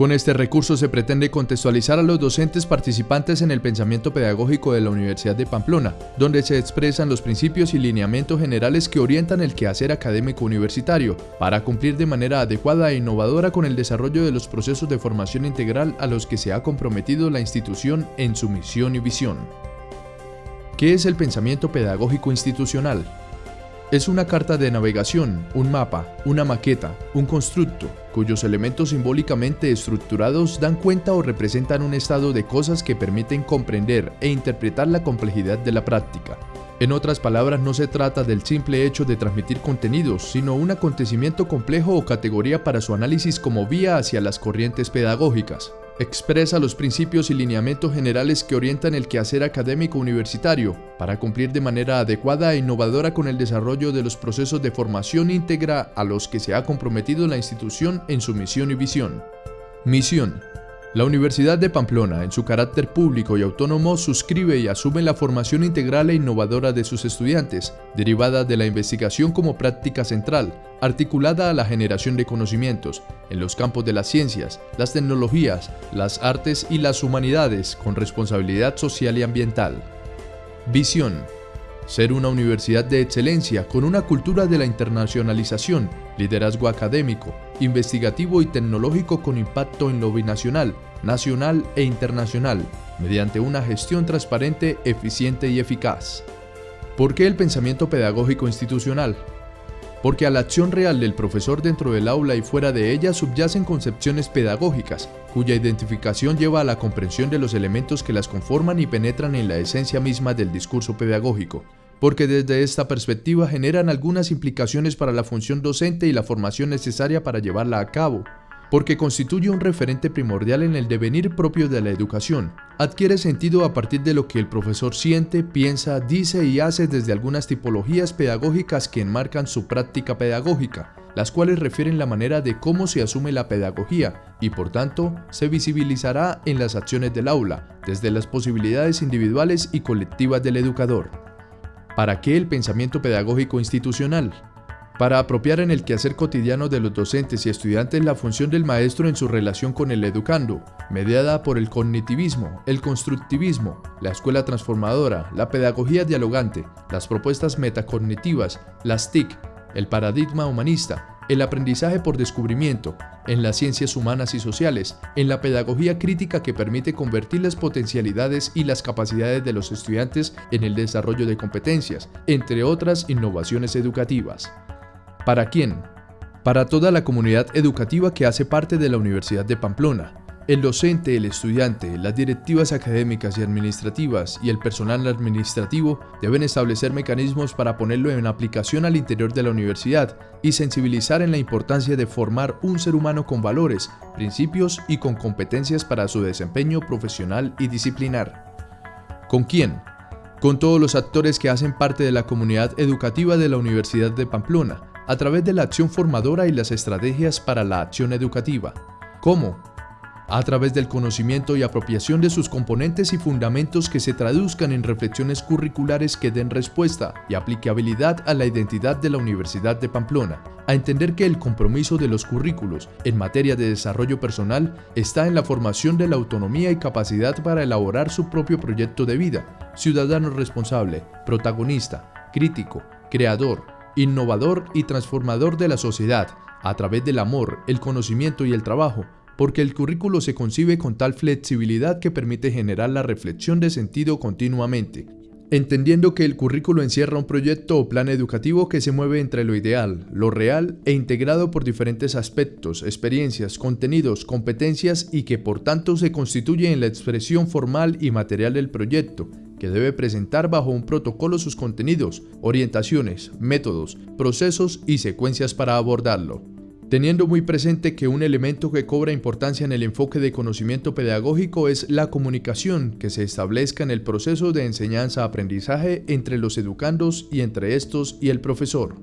Con este recurso se pretende contextualizar a los docentes participantes en el pensamiento pedagógico de la Universidad de Pamplona, donde se expresan los principios y lineamientos generales que orientan el quehacer académico universitario, para cumplir de manera adecuada e innovadora con el desarrollo de los procesos de formación integral a los que se ha comprometido la institución en su misión y visión. ¿Qué es el pensamiento pedagógico institucional? Es una carta de navegación, un mapa, una maqueta, un constructo, cuyos elementos simbólicamente estructurados dan cuenta o representan un estado de cosas que permiten comprender e interpretar la complejidad de la práctica. En otras palabras, no se trata del simple hecho de transmitir contenidos, sino un acontecimiento complejo o categoría para su análisis como vía hacia las corrientes pedagógicas. Expresa los principios y lineamientos generales que orientan el quehacer académico universitario para cumplir de manera adecuada e innovadora con el desarrollo de los procesos de formación íntegra a los que se ha comprometido la institución en su misión y visión. Misión la Universidad de Pamplona, en su carácter público y autónomo, suscribe y asume la formación integral e innovadora de sus estudiantes, derivada de la investigación como práctica central, articulada a la generación de conocimientos, en los campos de las ciencias, las tecnologías, las artes y las humanidades, con responsabilidad social y ambiental. Visión ser una universidad de excelencia con una cultura de la internacionalización, liderazgo académico, investigativo y tecnológico con impacto en lo binacional, nacional e internacional, mediante una gestión transparente, eficiente y eficaz. ¿Por qué el pensamiento pedagógico institucional? porque a la acción real del profesor dentro del aula y fuera de ella subyacen concepciones pedagógicas, cuya identificación lleva a la comprensión de los elementos que las conforman y penetran en la esencia misma del discurso pedagógico, porque desde esta perspectiva generan algunas implicaciones para la función docente y la formación necesaria para llevarla a cabo, porque constituye un referente primordial en el devenir propio de la educación. Adquiere sentido a partir de lo que el profesor siente, piensa, dice y hace desde algunas tipologías pedagógicas que enmarcan su práctica pedagógica, las cuales refieren la manera de cómo se asume la pedagogía y por tanto se visibilizará en las acciones del aula, desde las posibilidades individuales y colectivas del educador. ¿Para qué el pensamiento pedagógico institucional? para apropiar en el quehacer cotidiano de los docentes y estudiantes la función del maestro en su relación con el educando, mediada por el cognitivismo, el constructivismo, la escuela transformadora, la pedagogía dialogante, las propuestas metacognitivas, las TIC, el paradigma humanista, el aprendizaje por descubrimiento, en las ciencias humanas y sociales, en la pedagogía crítica que permite convertir las potencialidades y las capacidades de los estudiantes en el desarrollo de competencias, entre otras innovaciones educativas. ¿Para quién? Para toda la comunidad educativa que hace parte de la Universidad de Pamplona. El docente, el estudiante, las directivas académicas y administrativas y el personal administrativo deben establecer mecanismos para ponerlo en aplicación al interior de la universidad y sensibilizar en la importancia de formar un ser humano con valores, principios y con competencias para su desempeño profesional y disciplinar. ¿Con quién? Con todos los actores que hacen parte de la comunidad educativa de la Universidad de Pamplona, a través de la acción formadora y las estrategias para la acción educativa. ¿Cómo? A través del conocimiento y apropiación de sus componentes y fundamentos que se traduzcan en reflexiones curriculares que den respuesta y aplicabilidad a la identidad de la Universidad de Pamplona, a entender que el compromiso de los currículos en materia de desarrollo personal está en la formación de la autonomía y capacidad para elaborar su propio proyecto de vida, ciudadano responsable, protagonista, crítico, creador, innovador y transformador de la sociedad, a través del amor, el conocimiento y el trabajo, porque el currículo se concibe con tal flexibilidad que permite generar la reflexión de sentido continuamente, entendiendo que el currículo encierra un proyecto o plan educativo que se mueve entre lo ideal, lo real e integrado por diferentes aspectos, experiencias, contenidos, competencias y que por tanto se constituye en la expresión formal y material del proyecto, que debe presentar bajo un protocolo sus contenidos, orientaciones, métodos, procesos y secuencias para abordarlo. Teniendo muy presente que un elemento que cobra importancia en el enfoque de conocimiento pedagógico es la comunicación que se establezca en el proceso de enseñanza-aprendizaje entre los educandos y entre estos y el profesor.